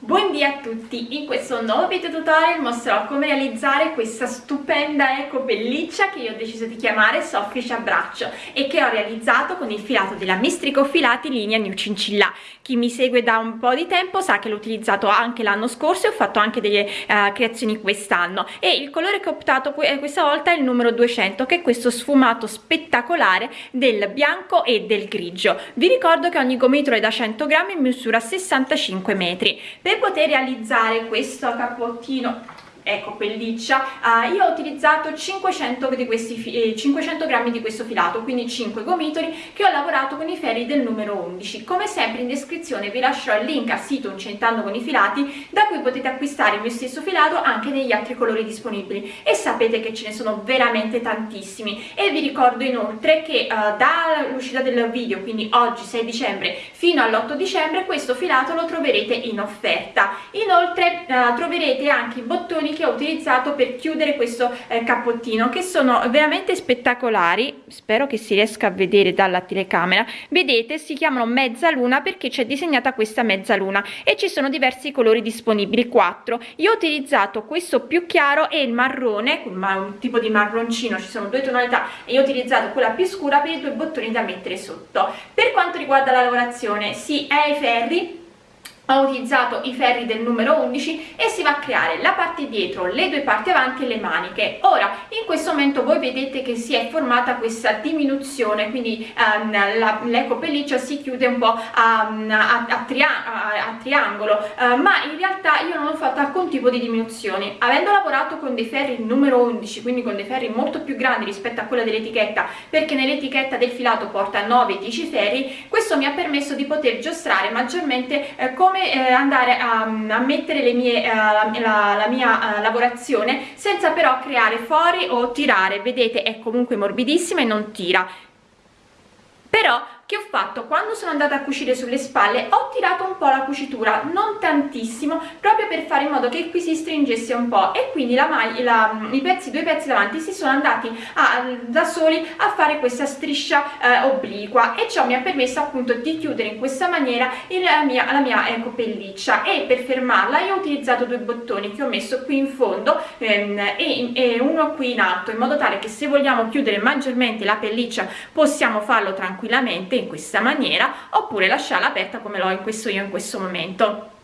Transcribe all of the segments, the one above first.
Buondì a tutti, in questo nuovo video tutorial mostrerò come realizzare questa stupenda eco pelliccia che io ho deciso di chiamare Soffice a braccio e che ho realizzato con il filato della Mistrico Filati linea New Cincilla. Chi mi segue da un po' di tempo sa che l'ho utilizzato anche l'anno scorso e ho fatto anche delle uh, creazioni quest'anno e il colore che ho optato que questa volta è il numero 200 che è questo sfumato spettacolare del bianco e del grigio. Vi ricordo che ogni gomitolo è da 100 grammi e misura 65 metri. Per poter realizzare questo cappottino ecco pelliccia. Uh, io ho utilizzato 500 di questi eh, 500 grammi di questo filato quindi 5 gomitoli che ho lavorato con i ferri del numero 11 come sempre in descrizione vi lascerò il link al sito Incentando con i filati da cui potete acquistare il mio stesso filato anche negli altri colori disponibili. E sapete che ce ne sono veramente tantissimi. E vi ricordo inoltre che uh, dall'uscita del video quindi oggi 6 dicembre fino all'8 dicembre questo filato lo troverete in offerta. Inoltre uh, troverete anche i bottoni che ho utilizzato per chiudere questo eh, cappottino che sono veramente spettacolari. Spero che si riesca a vedere dalla telecamera. Vedete si chiamano mezzaluna perché c'è disegnata questa mezzaluna e ci sono diversi colori disponibili 4 io ho utilizzato questo più chiaro e il marrone un tipo di marroncino ci sono due tonalità e io ho utilizzato quella più scura per i due bottoni da mettere sotto. Per quanto riguarda la lavorazione si è ai ferri ho utilizzato i ferri del numero 11 e si va a creare la parte dietro, le due parti avanti e le maniche. Ora, in questo momento voi vedete che si è formata questa diminuzione, quindi um, l'eco pelliccia si chiude un po' a, a, a, tria a triangolo, uh, ma in realtà io non ho fatto alcun tipo di diminuzione. Avendo lavorato con dei ferri numero 11, quindi con dei ferri molto più grandi rispetto a quella dell'etichetta, perché nell'etichetta del filato porta 9-10 ferri, questo mi ha permesso di poter giostrare maggiormente eh, come come eh, andare a, a, mettere le mie, eh, la, la, la, mia eh, lavorazione senza però creare fori o tirare. Vedete è comunque morbidissima e non tira. Però che ho fatto? Quando sono andata a cucire sulle spalle ho tirato un po' la cucitura non tantissimo proprio per fare in modo che qui si stringesse un po' e quindi la maglia la, i pezzi due pezzi davanti si sono andati a, da soli a fare questa striscia eh, obliqua e ciò mi ha permesso appunto di chiudere in questa maniera la mia, la mia ecco, pelliccia. E per fermarla io ho utilizzato due bottoni che ho messo qui in fondo ehm, e, e uno qui in alto in modo tale che se vogliamo chiudere maggiormente la pelliccia possiamo farlo tranquillamente in questa maniera oppure lasciarla aperta come l'ho in questo io in questo momento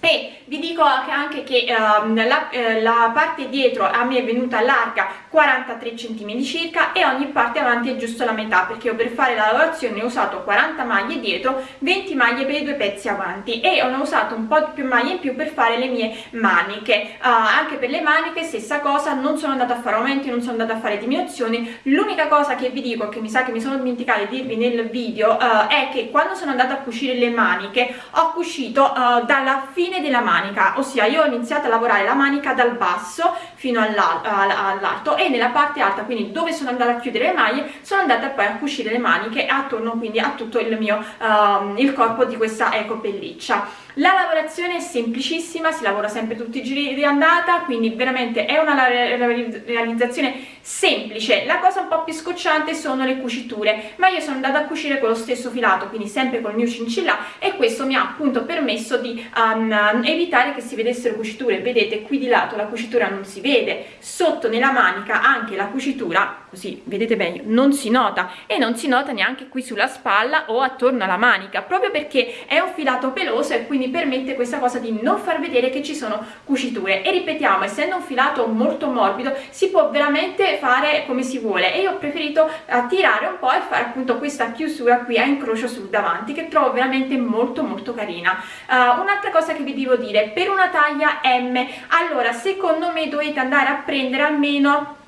e vi dico anche che uh, la, uh, la, parte dietro a me è venuta larga 43 cm circa e ogni parte avanti è giusto la metà perché io per fare la lavorazione ho usato 40 maglie dietro 20 maglie per i due pezzi avanti e ho usato un po' più maglie in più per fare le mie maniche. Uh, anche per le maniche stessa cosa non sono andata a fare aumenti non sono andata a fare diminuzioni. L'unica cosa che vi dico che mi sa che mi sono dimenticata di dirvi nel video è che quando sono andata a cucire le maniche ho cucito dalla fine fine della manica ossia io ho iniziato a lavorare la manica dal basso fino all'alto e nella parte alta quindi dove sono andata a chiudere le maglie sono andata poi a cucire le maniche attorno quindi a tutto il mio uh, il corpo di questa eco pelliccia la lavorazione è semplicissima si lavora sempre tutti i giri di andata quindi veramente è una realizzazione semplice. La cosa un po' più scocciante sono le cuciture ma io sono andata a cucire con lo stesso filato quindi sempre col mio cincilla e questo mi ha appunto permesso di um, evitare che si vedessero cuciture. Vedete qui di lato la cucitura non si vede sotto nella manica anche la cucitura così vedete bene non si nota e non si nota neanche qui sulla spalla o attorno alla manica proprio perché è un filato peloso e quindi permette questa cosa di non far vedere che ci sono cuciture. E ripetiamo essendo un filato molto morbido si può veramente fare come si vuole e io ho preferito tirare un po' e fare appunto questa chiusura qui a incrocio sul davanti che trovo veramente molto molto carina. Uh, un'altra cosa che vi devo dire per una taglia M allora secondo me dovete andare a prendere almeno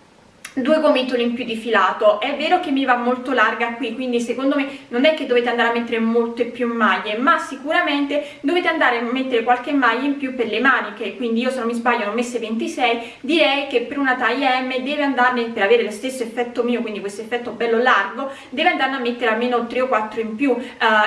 due gomitoli in più di filato. È vero che mi va molto larga qui quindi secondo me non è che dovete andare a mettere molte più maglie ma sicuramente dovete andare a mettere qualche maglia in più per le maniche. Quindi io se non mi sbaglio ho messe 26 direi che per una taglia M deve andarne per avere lo stesso effetto mio quindi questo effetto bello largo deve andare a mettere almeno 3 o 4 in più uh,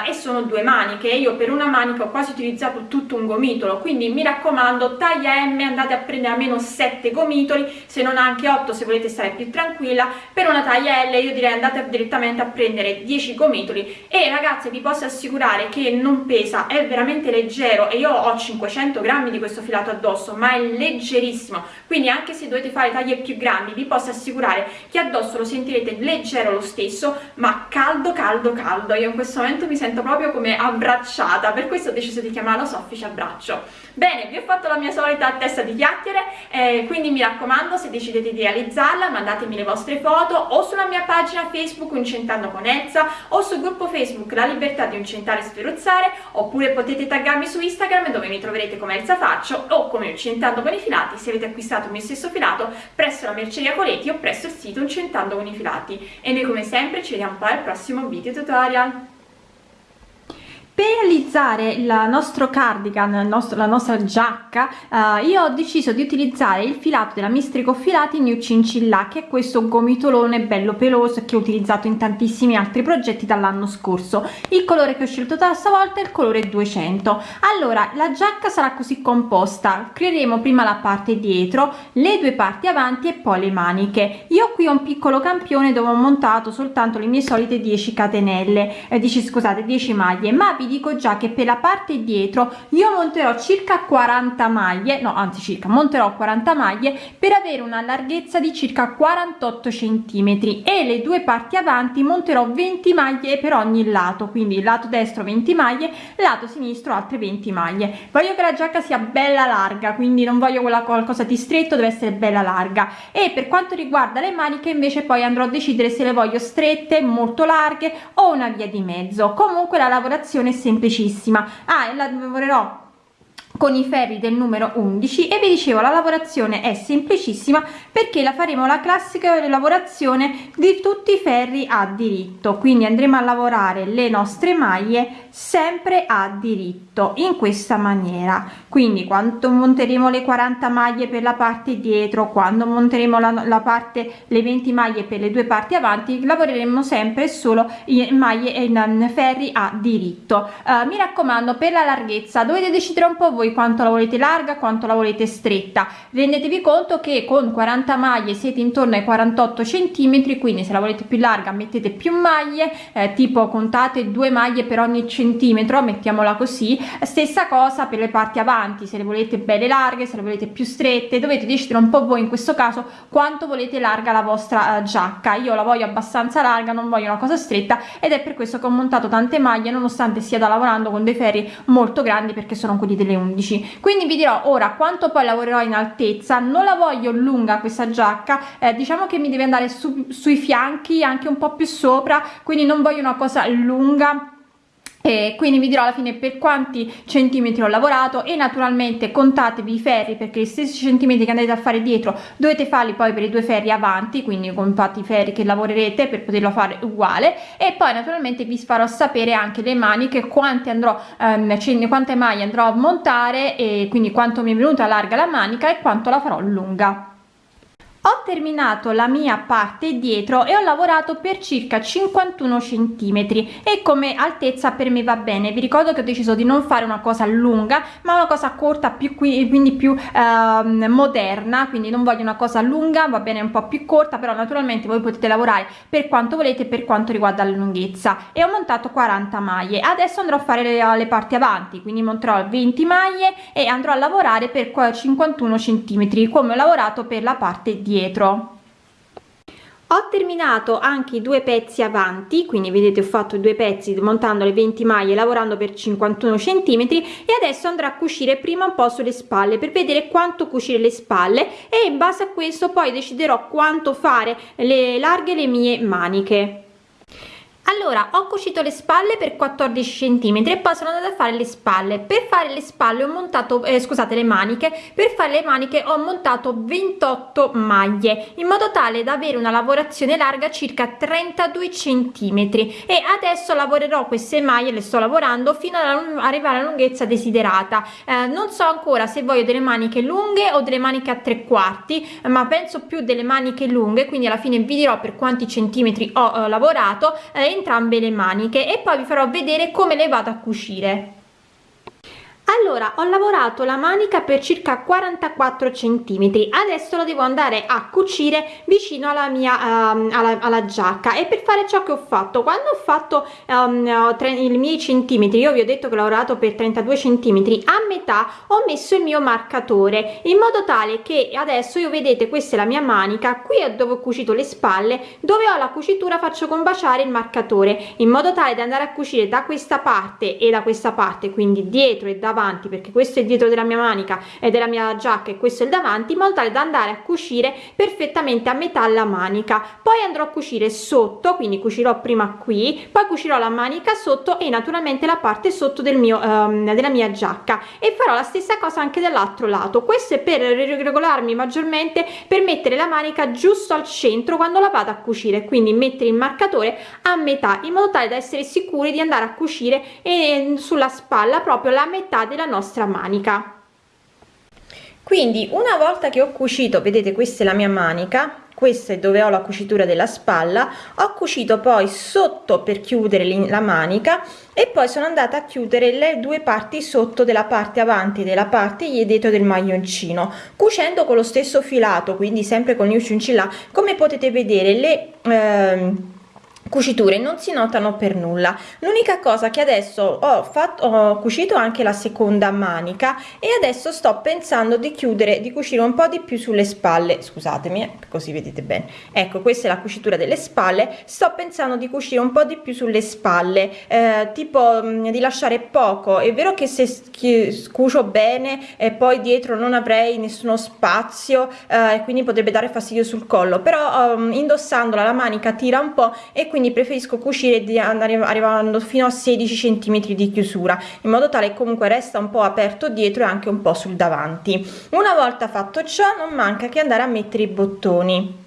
e sono due maniche. Io per una manica ho quasi utilizzato tutto un gomitolo quindi mi raccomando taglia M andate a prendere almeno 7 gomitoli se non anche 8 se volete stare più tranquilla. Per una taglia L io direi andate direttamente a prendere 10 gomitoli. E ragazze vi posso assicurare che non pesa è veramente leggero. E io ho 500 grammi di questo filato addosso ma è leggerissimo. Quindi anche se dovete fare taglie più grandi vi posso assicurare che addosso lo sentirete leggero lo stesso ma caldo caldo caldo. Io in questo momento mi sento proprio come abbracciata. Per questo ho deciso di chiamarlo soffice abbraccio. Bene vi ho fatto la mia solita testa di chiacchiere eh, quindi mi raccomando se decidete di realizzarla mandatemi le vostre foto o sulla mia pagina facebook incentando con Elsa o sul gruppo facebook la libertà di incentare e sferuzzare oppure potete taggarmi su instagram dove mi troverete come Elsa Faccio o come incentando con i filati se avete acquistato il mio stesso filato presso la merceria Coleti o presso il sito incentando con i filati e noi come sempre ci vediamo poi al prossimo video tutorial per realizzare il nostro cardigan il nostro, la nostra giacca uh, io ho deciso di utilizzare il filato della mistrico filati new cincilla che è questo gomitolone bello peloso che ho utilizzato in tantissimi altri progetti dall'anno scorso. Il colore che ho scelto da stavolta è il colore 200 allora la giacca sarà così composta. Creeremo prima la parte dietro le due parti avanti e poi le maniche. Io qui ho un piccolo campione dove ho montato soltanto le mie solite 10 catenelle. Eh, 10 scusate 10 maglie. Ma vi vi dico già che per la parte dietro io monterò circa 40 maglie no anzi circa monterò 40 maglie per avere una larghezza di circa 48 centimetri e le due parti avanti monterò 20 maglie per ogni lato quindi lato destro 20 maglie lato sinistro altre 20 maglie. Voglio che la giacca sia bella larga quindi non voglio quella qualcosa di stretto deve essere bella larga. E per quanto riguarda le maniche invece poi andrò a decidere se le voglio strette molto larghe o una via di mezzo. Comunque la lavorazione semplicissima. Ah e la lavorerò con i ferri del numero 11 e vi dicevo la lavorazione è semplicissima perché la faremo la classica lavorazione di tutti i ferri a diritto. Quindi andremo a lavorare le nostre maglie sempre a diritto in questa maniera. Quindi quando monteremo le 40 maglie per la parte dietro quando monteremo la, la parte le 20 maglie per le due parti avanti lavoreremo sempre solo in maglie in ferri a diritto. Uh, mi raccomando per la larghezza dovete decidere un po' voi voi quanto la volete larga quanto la volete stretta. Rendetevi conto che con 40 maglie siete intorno ai 48 centimetri quindi se la volete più larga mettete più maglie eh, tipo contate due maglie per ogni centimetro mettiamola così. Stessa cosa per le parti avanti se le volete belle larghe se le volete più strette dovete decidere un po voi in questo caso quanto volete larga la vostra uh, giacca. Io la voglio abbastanza larga non voglio una cosa stretta ed è per questo che ho montato tante maglie nonostante da lavorando con dei ferri molto grandi perché sono quelli delle 11 11 quindi vi dirò ora quanto poi lavorerò in altezza. Non la voglio lunga questa giacca eh, diciamo che mi deve andare su, sui fianchi anche un po più sopra quindi non voglio una cosa lunga e quindi vi dirò alla fine per quanti centimetri ho lavorato e naturalmente contatevi i ferri perché gli stessi centimetri che andate a fare dietro dovete farli poi per i due ferri avanti quindi contate i ferri che lavorerete per poterlo fare uguale. E poi naturalmente vi farò sapere anche le maniche quante andrò ehm, quante maglie andrò a montare e quindi quanto mi è venuta larga la manica e quanto la farò lunga ho terminato la mia parte dietro e ho lavorato per circa 51 centimetri e come altezza per me va bene. Vi ricordo che ho deciso di non fare una cosa lunga ma una cosa corta più qui quindi più eh, moderna quindi non voglio una cosa lunga va bene un po più corta però naturalmente voi potete lavorare per quanto volete per quanto riguarda la lunghezza. E ho montato 40 maglie. Adesso andrò a fare le, le parti avanti quindi monterò 20 maglie e andrò a lavorare per 51 centimetri come ho lavorato per la parte dietro dietro ho terminato anche i due pezzi avanti quindi vedete ho fatto due pezzi montando le 20 maglie lavorando per 51 centimetri e adesso andrò a cucire prima un po sulle spalle per vedere quanto cucire le spalle e in base a questo poi deciderò quanto fare le larghe le mie maniche allora ho cucito le spalle per 14 centimetri e poi sono andata a fare le spalle. Per fare le spalle ho montato eh, scusate le maniche. Per fare le maniche ho montato 28 maglie in modo tale da avere una lavorazione larga circa 32 centimetri. E adesso lavorerò queste maglie le sto lavorando fino ad arrivare alla lunghezza desiderata. Eh, non so ancora se voglio delle maniche lunghe o delle maniche a tre quarti ma penso più delle maniche lunghe quindi alla fine vi dirò per quanti centimetri ho eh, lavorato eh, entrambe le maniche e poi vi farò vedere come le vado a cucire allora ho lavorato la manica per circa 44 centimetri. Adesso lo devo andare a cucire vicino alla mia uh, alla, alla, giacca. E per fare ciò che ho fatto quando ho fatto um, i miei centimetri io vi ho detto che ho lavorato per 32 centimetri a metà ho messo il mio marcatore in modo tale che adesso io vedete questa è la mia manica qui è dove ho cucito le spalle dove ho la cucitura faccio combaciare il marcatore in modo tale da andare a cucire da questa parte e da questa parte quindi dietro e davanti davanti perché questo è il dietro della mia manica e della mia giacca e questo è il davanti in modo tale da andare a cucire perfettamente a metà la manica. Poi andrò a cucire sotto quindi cucirò prima qui poi cucirò la manica sotto e naturalmente la parte sotto del mio um, della mia giacca. E farò la stessa cosa anche dall'altro lato. Questo è per regolarmi maggiormente per mettere la manica giusto al centro quando la vado a cucire quindi mettere il marcatore a metà in modo tale da essere sicuri di andare a cucire e sulla spalla proprio la metà della nostra manica. Quindi una volta che ho cucito vedete questa è la mia manica questa è dove ho la cucitura della spalla ho cucito poi sotto per chiudere la manica e poi sono andata a chiudere le due parti sotto della parte avanti della parte dietro del maglioncino cucendo con lo stesso filato quindi sempre con il cincilla come potete vedere le eh, cuciture non si notano per nulla. L'unica cosa che adesso ho fatto ho cucito anche la seconda manica e adesso sto pensando di chiudere di cucire un po di più sulle spalle. Scusatemi eh, così vedete bene. Ecco questa è la cucitura delle spalle. Sto pensando di cucire un po di più sulle spalle eh, tipo mh, mm, di lasciare poco. È vero che se cucio bene e poi dietro non avrei nessuno spazio eh, quindi potrebbe dare fastidio sul collo però um, indossandola la manica tira un po e quindi preferisco cucire di andare arrivando fino a 16 centimetri di chiusura in modo tale che comunque resta un po aperto dietro e anche un po sul davanti. Una volta fatto ciò non manca che andare a mettere i bottoni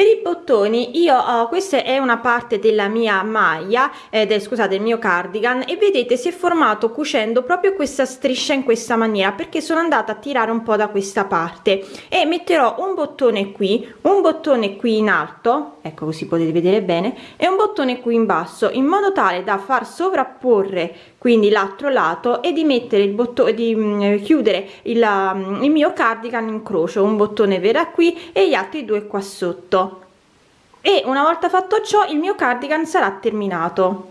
per i bottoni io ho questa è una parte della mia maglia eh, del scusate il mio cardigan e vedete si è formato cucendo proprio questa striscia in questa maniera perché sono andata a tirare un po da questa parte. E metterò un bottone qui un bottone qui in alto ecco così potete vedere bene e un bottone qui in basso in modo tale da far sovrapporre quindi l'altro lato e di mettere il bottone di mm, chiudere il, um, il mio cardigan in croce un bottone vera qui e gli altri due qua sotto e una volta fatto ciò il mio cardigan sarà terminato